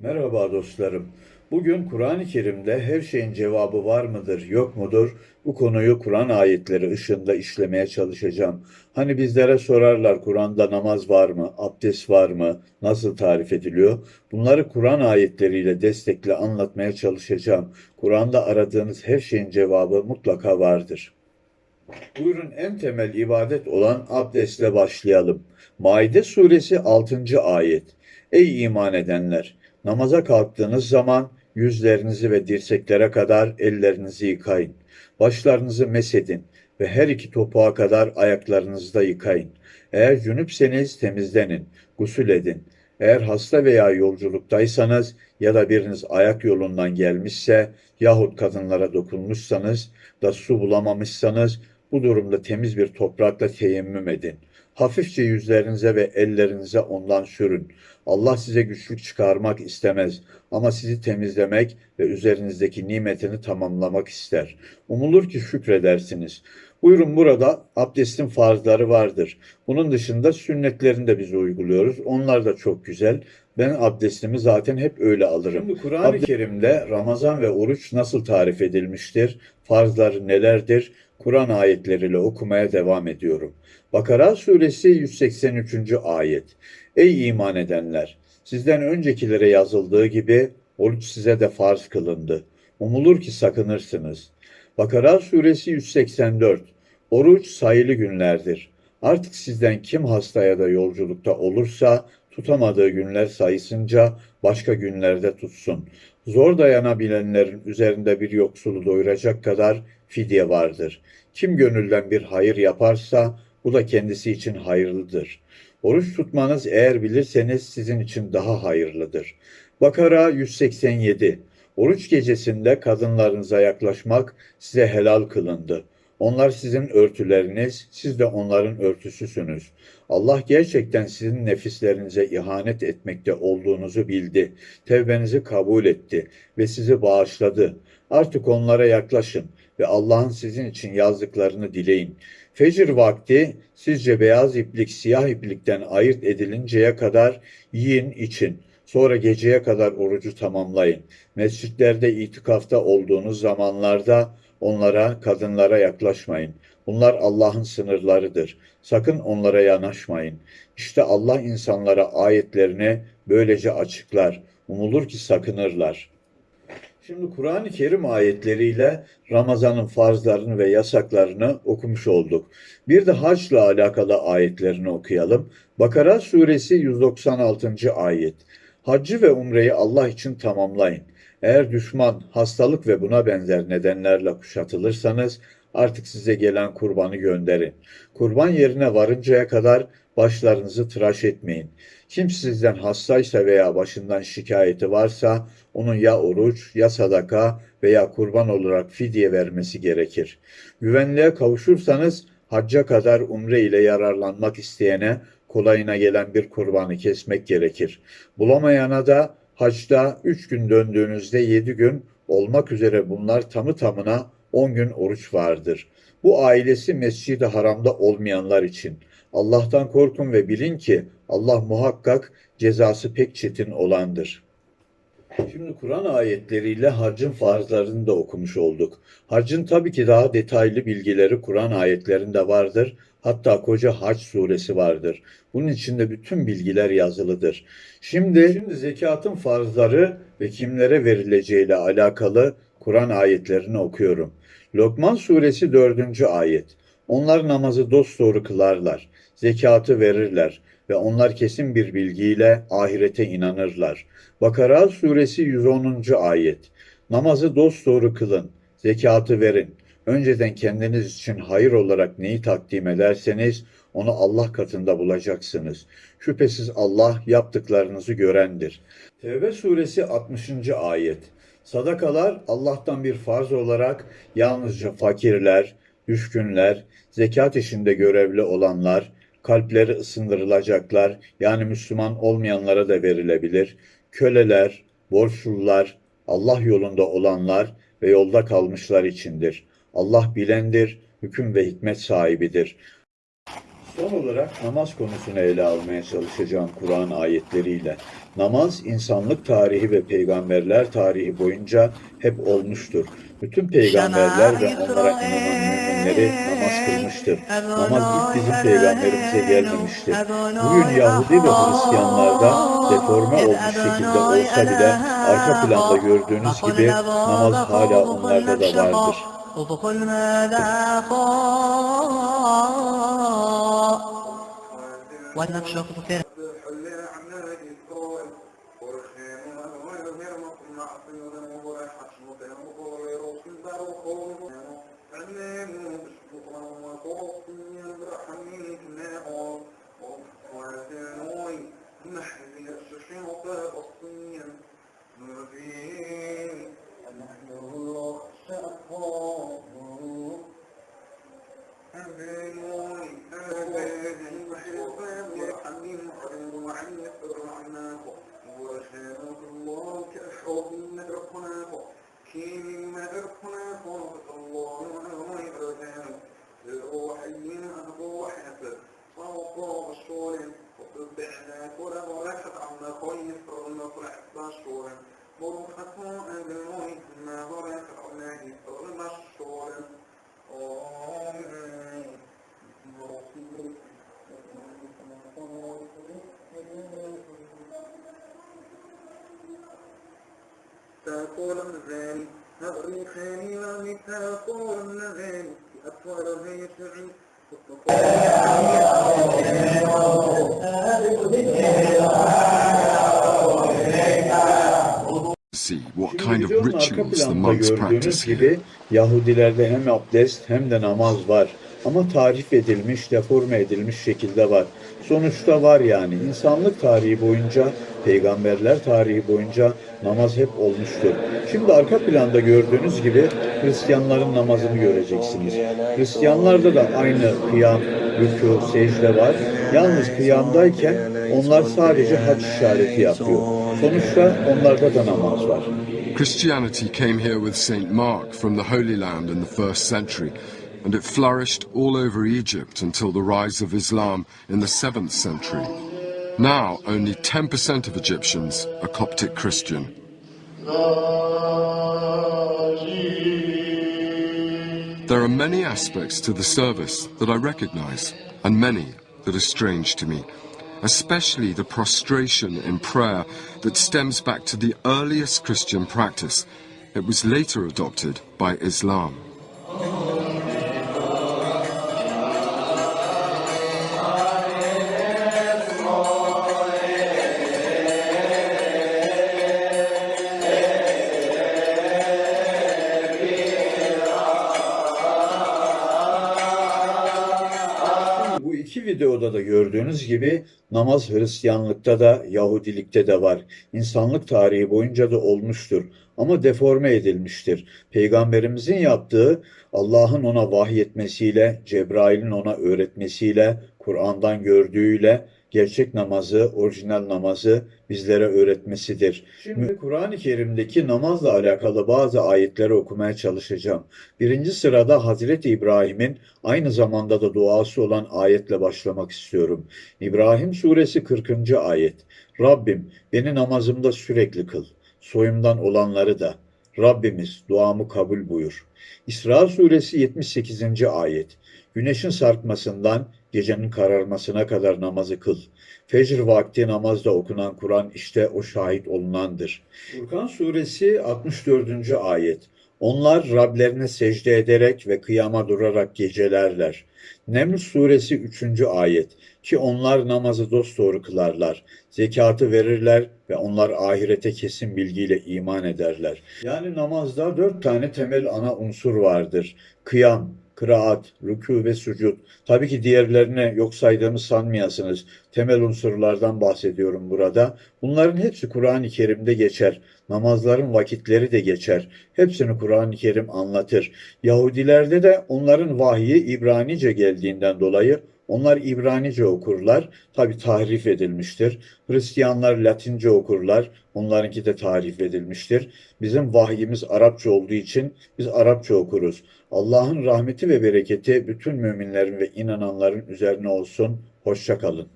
Merhaba dostlarım. Bugün Kur'an-ı Kerim'de her şeyin cevabı var mıdır, yok mudur? Bu konuyu Kur'an ayetleri ışığında işlemeye çalışacağım. Hani bizlere sorarlar Kur'an'da namaz var mı, abdest var mı, nasıl tarif ediliyor? Bunları Kur'an ayetleriyle destekle anlatmaya çalışacağım. Kur'an'da aradığınız her şeyin cevabı mutlaka vardır. Buyurun en temel ibadet olan abdestle başlayalım. Maide suresi 6. ayet. Ey iman edenler! Namaza kalktığınız zaman yüzlerinizi ve dirseklere kadar ellerinizi yıkayın. Başlarınızı mesedin ve her iki topuğa kadar ayaklarınızı da yıkayın. Eğer cünüpseniz temizlenin, gusül edin. Eğer hasta veya yolculuktaysanız ya da biriniz ayak yolundan gelmişse yahut kadınlara dokunmuşsanız da su bulamamışsanız bu durumda temiz bir toprakla teyemmüm edin. Hafifçe yüzlerinize ve ellerinize ondan sürün. Allah size güçlük çıkarmak istemez ama sizi temizlemek ve üzerinizdeki nimetini tamamlamak ister. Umulur ki şükredersiniz. Buyurun burada abdestin farzları vardır. Bunun dışında sünnetlerini de biz uyguluyoruz. Onlar da çok güzel. Ben abdestimi zaten hep öyle alırım. Şimdi Kur'an-ı Kerim'de Ramazan ve oruç nasıl tarif edilmiştir? Farzları nelerdir? Kur'an ayetleriyle okumaya devam ediyorum. Bakara suresi 183. ayet. Ey iman edenler! Sizden öncekilere yazıldığı gibi oruç size de farz kılındı. Umulur ki sakınırsınız. Bakara suresi 184. Oruç sayılı günlerdir. Artık sizden kim hasta ya da yolculukta olursa tutamadığı günler sayısınca başka günlerde tutsun. Zor dayanabilenlerin üzerinde bir yoksulu doyuracak kadar fidye vardır. Kim gönülden bir hayır yaparsa bu da kendisi için hayırlıdır. Oruç tutmanız eğer bilirseniz sizin için daha hayırlıdır. Bakara 187 Oruç gecesinde kadınlarınıza yaklaşmak size helal kılındı. Onlar sizin örtüleriniz, siz de onların örtüsüsünüz. Allah gerçekten sizin nefislerinize ihanet etmekte olduğunuzu bildi. Tevbenizi kabul etti ve sizi bağışladı. Artık onlara yaklaşın ve Allah'ın sizin için yazdıklarını dileyin. Fecir vakti sizce beyaz iplik siyah iplikten ayırt edilinceye kadar yiyin için. Sonra geceye kadar orucu tamamlayın. Mescitlerde itikafta olduğunuz zamanlarda onlara, kadınlara yaklaşmayın. Bunlar Allah'ın sınırlarıdır. Sakın onlara yanaşmayın. İşte Allah insanlara ayetlerini böylece açıklar. Umulur ki sakınırlar. Şimdi Kur'an-ı Kerim ayetleriyle Ramazan'ın farzlarını ve yasaklarını okumuş olduk. Bir de haçla alakalı ayetlerini okuyalım. Bakara suresi 196. ayet. Haccı ve umreyi Allah için tamamlayın. Eğer düşman, hastalık ve buna benzer nedenlerle kuşatılırsanız artık size gelen kurbanı gönderin. Kurban yerine varıncaya kadar başlarınızı tıraş etmeyin. Kim sizden hastaysa veya başından şikayeti varsa onun ya oruç ya sadaka veya kurban olarak fidye vermesi gerekir. Güvenliğe kavuşursanız hacca kadar umre ile yararlanmak isteyene kolayına gelen bir kurbanı kesmek gerekir. Bulamayana da hacda 3 gün döndüğünüzde 7 gün olmak üzere bunlar tamı tamına 10 gün oruç vardır. Bu ailesi Mescid-i Haram'da olmayanlar için. Allah'tan korkun ve bilin ki Allah muhakkak cezası pek çetin olandır. Şimdi Kur'an ayetleriyle hacın farzlarını da okumuş olduk. Hacın tabii ki daha detaylı bilgileri Kur'an ayetlerinde vardır. Hatta koca Hac suresi vardır. Bunun içinde bütün bilgiler yazılıdır. Şimdi, şimdi zekatın farzları ve kimlere verileceğiyle alakalı Kur'an ayetlerini okuyorum. Lokman suresi 4. ayet. Onlar namazı dosdoğru kılarlar, zekatı verirler ve onlar kesin bir bilgiyle ahirete inanırlar. Bakara suresi 110. ayet. Namazı dosdoğru kılın, zekatı verin. Önceden kendiniz için hayır olarak neyi takdim ederseniz onu Allah katında bulacaksınız. Şüphesiz Allah yaptıklarınızı görendir. Tevbe suresi 60. ayet. Sadakalar Allah'tan bir farz olarak yalnızca fakirler, düşkünler, zekat işinde görevli olanlar, kalpleri ısındırılacaklar, yani Müslüman olmayanlara da verilebilir, köleler, borçlular, Allah yolunda olanlar ve yolda kalmışlar içindir. Allah bilendir, hüküm ve hikmet sahibidir. Son olarak namaz konusunu ele almaya çalışacağım Kur'an ayetleriyle. Namaz insanlık tarihi ve peygamberler tarihi boyunca hep olmuştur. Bütün peygamberler ve onlara inanan müminleri namaz kılmıştır. Namaz ilk bizim peygamberimize gelmemiştir. Bugün Yahudi ve Hristiyanlarda deforme olmuş şekilde olsa bile arka planda gördüğünüz gibi namaz hala onlarda da vardır. وأدنى في شخص كان نحن كورا وراحت عم خويس رغم فرحت شورا غرفة أبوي ما وراحت عمالي رغم شورا تقول مزالي أغري خاني ومتى أقول مزالي أطول بيت عيسى kind of videonun arka rituals the planda monks gördüğünüz practice here. gibi Yahudilerde hem abdest hem de namaz var. Ama tarif edilmiş, deforme edilmiş şekilde var. Sonuçta var yani. İnsanlık tarihi boyunca, peygamberler tarihi boyunca namaz hep olmuştur. Şimdi arka planda gördüğünüz gibi Hristiyanların namazını göreceksiniz. Hristiyanlarda da aynı kıyam, rükû, secde var. Yalnız kıyamdayken onlar sadece hac işareti yapıyor. Sonuçta onlarda da namaz var. Christianity came here with Saint Mark from the Holy Land in the first century, and it flourished all over Egypt until the rise of Islam in the 7th century. Now, only 10% of Egyptians are Coptic Christian. There are many aspects to the service that I recognize, and many that are strange to me, especially the prostration in prayer that stems back to the earliest Christian practice. It was later adopted by Islam. İki videoda da gördüğünüz gibi namaz Hristiyanlıkta da Yahudilikte de var. İnsanlık tarihi boyunca da olmuştur ama deforme edilmiştir. Peygamberimizin yaptığı Allah'ın ona vahyetmesiyle, Cebrail'in ona öğretmesiyle, Kur'an'dan gördüğüyle gerçek namazı, orijinal namazı bizlere öğretmesidir. Şimdi Kur'an-ı Kerim'deki namazla alakalı bazı ayetleri okumaya çalışacağım. Birinci sırada Hazreti İbrahim'in aynı zamanda da duası olan ayetle başlamak istiyorum. İbrahim suresi 40. ayet. Rabbim beni namazımda sürekli kıl. Soyumdan olanları da. Rabbimiz duamı kabul buyur. İsra suresi 78. ayet. Güneşin sarkmasından gecenin kararmasına kadar namazı kıl. Fecr vakti namazda okunan Kur'an işte o şahit olunandır. Furkan suresi 64. ayet. Onlar Rablerine secde ederek ve kıyama durarak gecelerler. Neml suresi 3. ayet. Ki onlar namazı dosdoğru kılarlar. Zekatı verirler ve onlar ahirete kesin bilgiyle iman ederler. Yani namazda dört tane temel ana unsur vardır. Kıyam, kıraat, rükû ve sucud. Tabii ki diğerlerini yok saydığımı sanmayasınız. Temel unsurlardan bahsediyorum burada. Bunların hepsi Kur'an-ı Kerim'de geçer. Namazların vakitleri de geçer. Hepsini Kur'an-ı Kerim anlatır. Yahudilerde de onların vahyi İbranice geldiğinden dolayı Onlar İbranice okurlar, tabi tahrif edilmiştir. Hristiyanlar Latince okurlar, onlarınki de tahrif edilmiştir. Bizim vahyimiz Arapça olduğu için biz Arapça okuruz. Allah'ın rahmeti ve bereketi bütün müminlerin ve inananların üzerine olsun. Hoşça kalın.